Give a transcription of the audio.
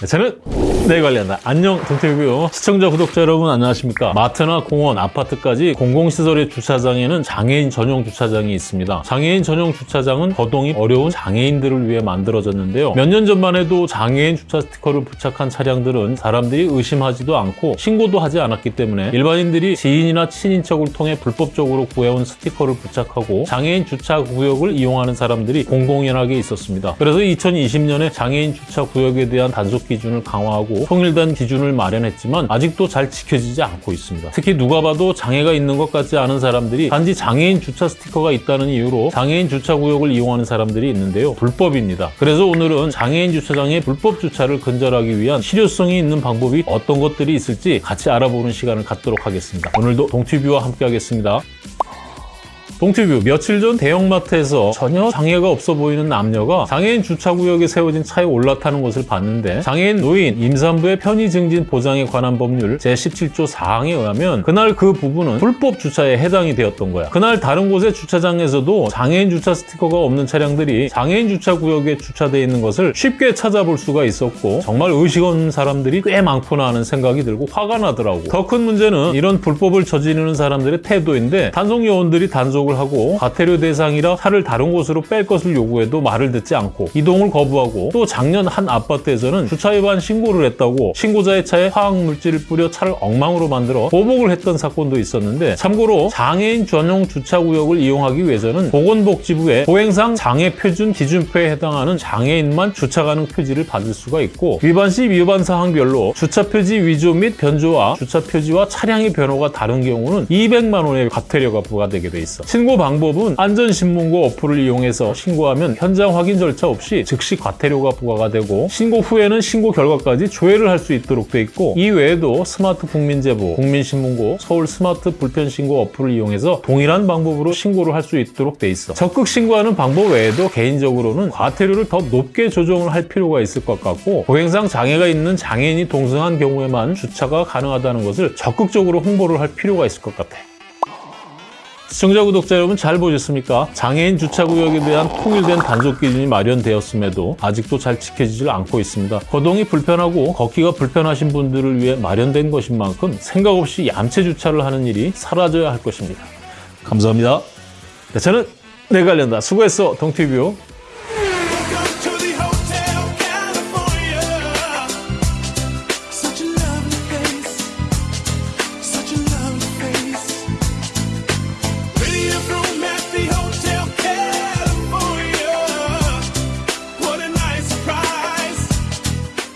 네, 저는 내 관리한다. 안녕 동태뷰 시청자 구독자 여러분 안녕하십니까 마트나 공원 아파트까지 공공시설의 주차장에는 장애인 전용 주차장이 있습니다. 장애인 전용 주차장은 거동이 어려운 장애인들을 위해 만들어졌는데요. 몇 년 전만 해도 장애인 주차 스티커를 부착한 차량들은 사람들이 의심하지도 않고 신고도 하지 않았기 때문에 일반인들이 지인이나 친인척을 통해 불법적으로 구해온 스티커를 부착하고 장애인 주차 구역을 이용하는 사람들이 공공연하게 있었습니다. 그래서 2020년에 장애인 주차 구역에 대한 단속 기준을 강화 하고 통일된 기준을 마련했지만 아직도 잘 지켜지지 않고 있습니다. 특히 누가 봐도 장애가 있는 것 같지 않은 사람들이 단지 장애인 주차 스티커가 있다는 이유로 장애인 주차 구역을 이용하는 사람들이 있는데요. 불법입니다. 그래서 오늘은 장애인 주차장의 불법 주차를 근절하기 위한 실효성이 있는 방법이 어떤 것들이 있을지 같이 알아보는 시간을 갖도록 하겠습니다. 오늘도 동티뷰와 함께 하겠습니다. 동티뷰 며칠 전 대형마트에서 전혀 장애가 없어 보이는 남녀가 장애인 주차구역에 세워진 차에 올라타는 것을 봤는데 장애인 노인 임산부의 편의 증진 보장에 관한 법률 제17조 4항에 의하면 그날 그 부분은 불법 주차에 해당이 되었던 거야. 그날 다른 곳의 주차장에서도 장애인 주차 스티커가 없는 차량들이 장애인 주차구역에 주차되어 있는 것을 쉽게 찾아볼 수가 있었고 정말 의식 없는 사람들이 꽤 많구나 하는 생각이 들고 화가 나더라고. 더 큰 문제는 이런 불법을 저지르는 사람들의 태도인데 단속 요원들이 단속 을 하고 과태료 대상이라 차를 다른 곳으로 뺄 것을 요구해도 말을 듣지 않고 이동을 거부하고 또 작년 한 아파트에서는 주차 위반 신고를 했다고 신고자의 차에 화학 물질을 뿌려 차를 엉망으로 만들어 보복을 했던 사건도 있었는데 참고로 장애인 전용 주차 구역을 이용하기 위해서는 보건복지부의 보행상 장애 표준 기준표에 해당하는 장애인만 주차 가능 표지를 받을 수가 있고 위반 시 위반 사항별로 주차 표지 위조 및 변조와 주차 표지와 차량의 변호가 다른 경우는 200만 원의 과태료가 부과되게 돼 있어. 신고 방법은 안전신문고 어플을 이용해서 신고하면 현장 확인 절차 없이 즉시 과태료가 부과가 되고 신고 후에는 신고 결과까지 조회를 할 수 있도록 돼 있고 이 외에도 스마트 국민제보, 국민신문고, 서울 스마트 불편신고 어플을 이용해서 동일한 방법으로 신고를 할 수 있도록 돼 있어. 적극 신고하는 방법 외에도 개인적으로는 과태료를 더 높게 조정을 할 필요가 있을 것 같고 보행상 장애가 있는 장애인이 동승한 경우에만 주차가 가능하다는 것을 적극적으로 홍보를 할 필요가 있을 것 같아. 시청자 구독자 여러분 잘 보셨습니까? 장애인 주차구역에 대한 통일된 단속 기준이 마련되었음에도 아직도 잘 지켜지질 않고 있습니다. 거동이 불편하고 걷기가 불편하신 분들을 위해 마련된 것인 만큼 생각 없이 얌체 주차를 하는 일이 사라져야 할 것입니다. 감사합니다. 네, 저는 내관련다 수고했어 동티뷰